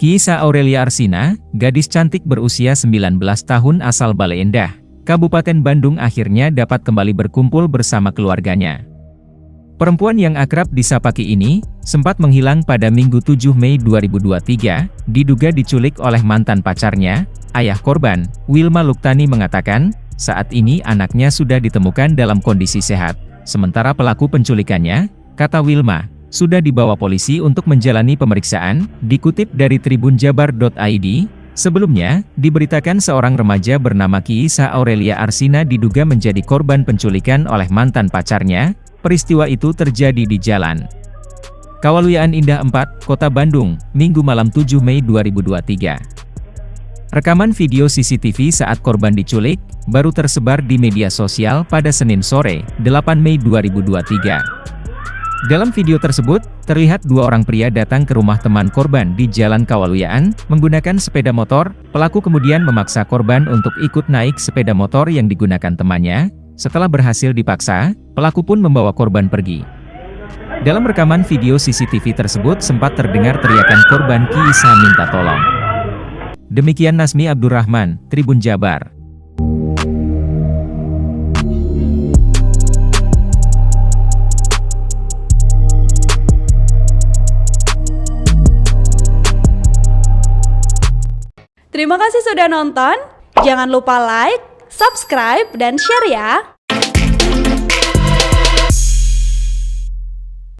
Kisah Aurelia Arsina, gadis cantik berusia 19 tahun asal Bale Endah, Kabupaten Bandung akhirnya dapat kembali berkumpul bersama keluarganya. Perempuan yang akrab disapa Ki ini, sempat menghilang pada Minggu 7 Mei 2023, diduga diculik oleh mantan pacarnya, ayah korban, Wilma Luktani mengatakan, saat ini anaknya sudah ditemukan dalam kondisi sehat, sementara pelaku penculikannya, kata Wilma, sudah dibawa polisi untuk menjalani pemeriksaan, dikutip dari tribunjabar.id, sebelumnya, diberitakan seorang remaja bernama Kiisa Aurelia Arsina diduga menjadi korban penculikan oleh mantan pacarnya, peristiwa itu terjadi di jalan. Kawaluyaan Indah 4, Kota Bandung, Minggu malam 7 Mei 2023. Rekaman video CCTV saat korban diculik, baru tersebar di media sosial pada Senin sore, 8 Mei 2023. Dalam video tersebut, terlihat dua orang pria datang ke rumah teman korban di Jalan Kawaluyaan, menggunakan sepeda motor, pelaku kemudian memaksa korban untuk ikut naik sepeda motor yang digunakan temannya, setelah berhasil dipaksa, pelaku pun membawa korban pergi. Dalam rekaman video CCTV tersebut sempat terdengar teriakan korban Kiisa minta tolong. Demikian Nasmi Abdurrahman, Tribun Jabar. Terima kasih sudah nonton. Jangan lupa like, subscribe, dan share ya.